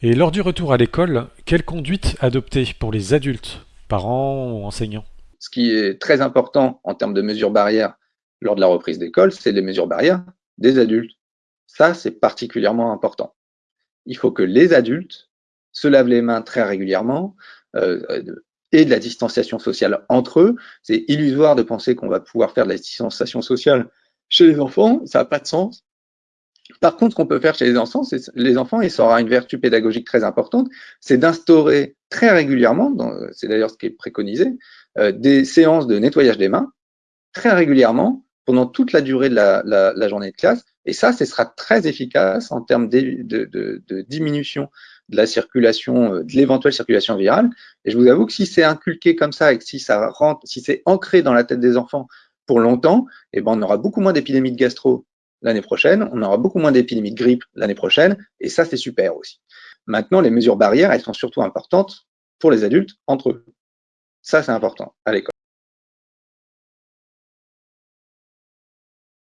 Et lors du retour à l'école, quelle conduite adopter pour les adultes, parents ou enseignants? Ce qui est très important en termes de mesures barrières lors de la reprise d'école, c'est les mesures barrières des adultes. Ça, c'est particulièrement important. Il faut que les adultes se lavent les mains très régulièrement euh, et de la distanciation sociale entre eux. C'est illusoire de penser qu'on va pouvoir faire de la distanciation sociale chez les enfants, ça n'a pas de sens. Par contre, ce qu'on peut faire chez les enfants, les enfants, et ça aura une vertu pédagogique très importante, c'est d'instaurer très régulièrement, c'est d'ailleurs ce qui est préconisé, euh, des séances de nettoyage des mains très régulièrement pendant toute la durée de la, journée de classe. Et ça, ce sera très efficace en termes de, diminution de la circulation, euh, de l'éventuelle circulation virale. Et je vous avoue que si c'est inculqué comme ça et que si ça rentre, si c'est ancré dans la tête des enfants pour longtemps, eh ben on aura beaucoup moins d'épidémies de gastro l'année prochaine, on aura beaucoup moins d'épidémies de grippe l'année prochaine, et ça c'est super aussi. Maintenant, les mesures barrières, elles sont surtout importantes pour les adultes entre eux. Ça c'est important à l'école.